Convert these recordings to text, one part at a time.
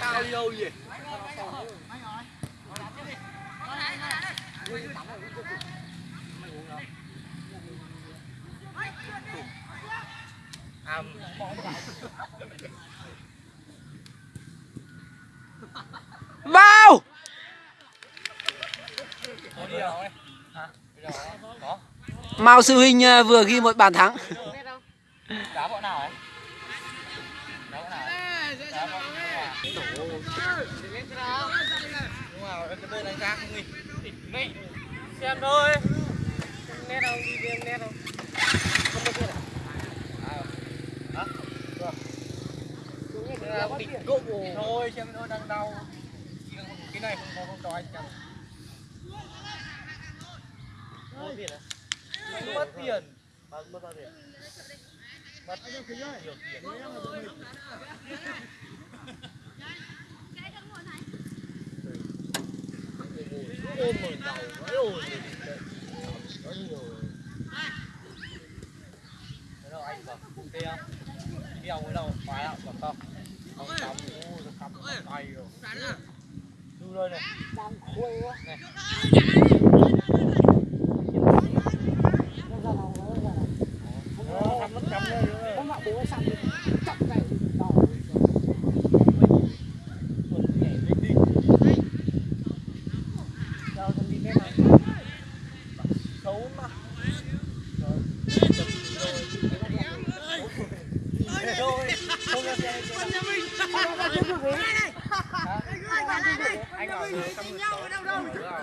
tao đi đâu vậy Vào đi Mao Sư Huynh ờ, vừa ghi một bàn thắng. Đá bọn nào ấy? Xem thôi nét đâu đi nét đâu không có biết à hả Được. đỉnh cụng thôi xem thôi, đang đau cái này không có không cho anh chăm mất tiền à mất tiền mất mất bao tiền mất nhiều tiền ôi mời đầu đấy ôi có nhiều cái anh vào kia kia cái đầu phải không không cắm ôi cắm tay rồi đưa đây này đang khuê quá này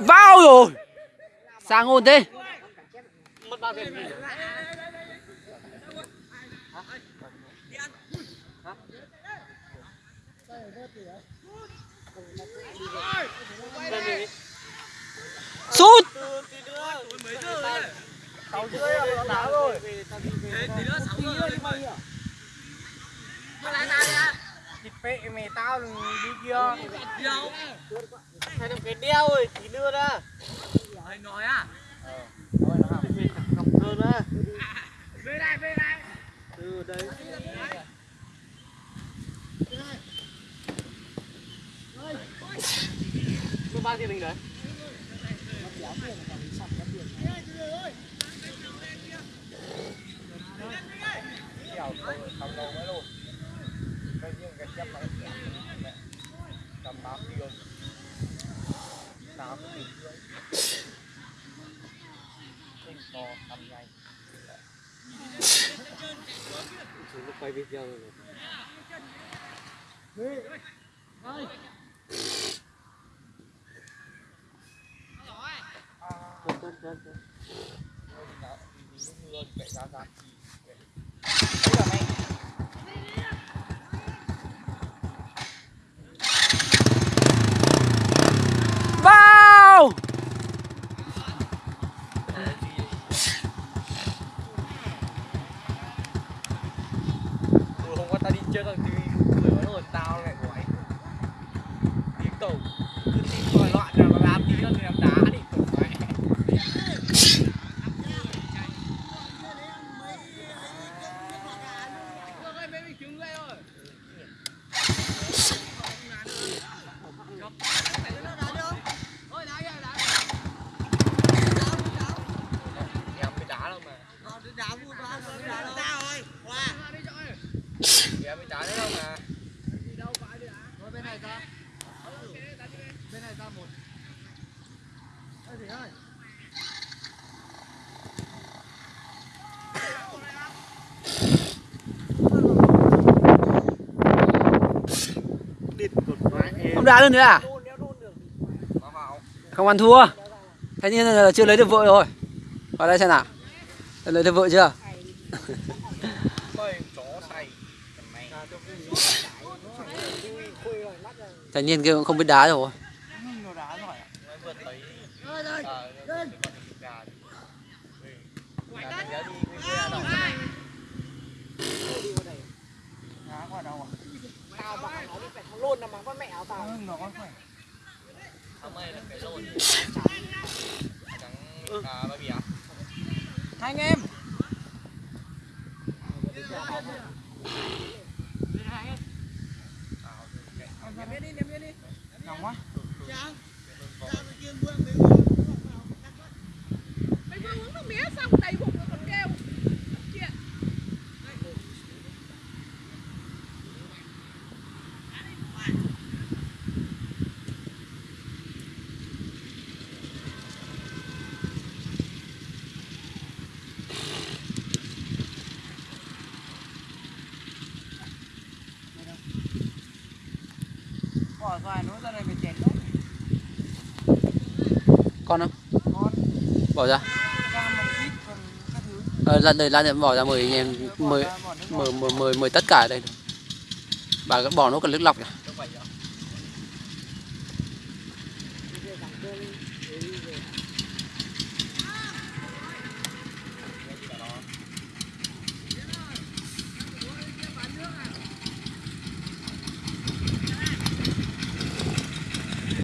Vào rồi. Sang ổn thế. mất bao tiền gì Sút sáu rưỡi là nó đá rồi pệ mày tao đi kia hay làm cái đeo rồi tí đưa ra Anh nói à? thôi nó làm cầm cơn á Về đây, về đây. từ đấy Có bao tiền mình đấy? Dạo không không đâu mấy luôn. Cái riêng cái chấp nó cầm tám tiền. Tám tiền rưỡi. Tinh to cầm nhanh. Chúng nó quay video rồi. Chân chân chân chân. Luôn chạy ra ra. Đấy là mày. Vào Ừ, hôm qua tao đi chơi thằng TV người nó hồn tao lại của anh tiếng tổ cứ tin gọi loạn nào nó làm tí nó làm đá đi tổ mẹ em mới đá đâu mà đá đấy đâu mà. Không đá luôn nữa à? Không ăn thua. Thế nhưng là chưa lấy được vợ rồi. Vào đây xem nào. Lấy được vợ chưa Bơi chó say mày Thành niên kia cũng không biết đá rồi nó đá giỏi à? Nó vượt thấy Ờ, nó vượt thấy con thịt gà đi. Ừ. Gà thịt gà đi, cái gà đỏ này. Đá qua đâu nhiên kia cũng không biết đá rồi lôn là con mẹ tao. Ừ, nó khỏe. Là cái trắng à bì à? Hai anh em. Áo thì cái- Ném đi, ném đi. Nóng quá. Mày vừa uống nước mía xong đầy Bỏ xoài nó ra đây phải chén nữa. con không Con. Bỏ ra. Ờ, đây ra đây bỏ ra mời anh em mời nước mời mời mời, tất cả ở đây bà cứ bỏ nó cần nước lọc ạ.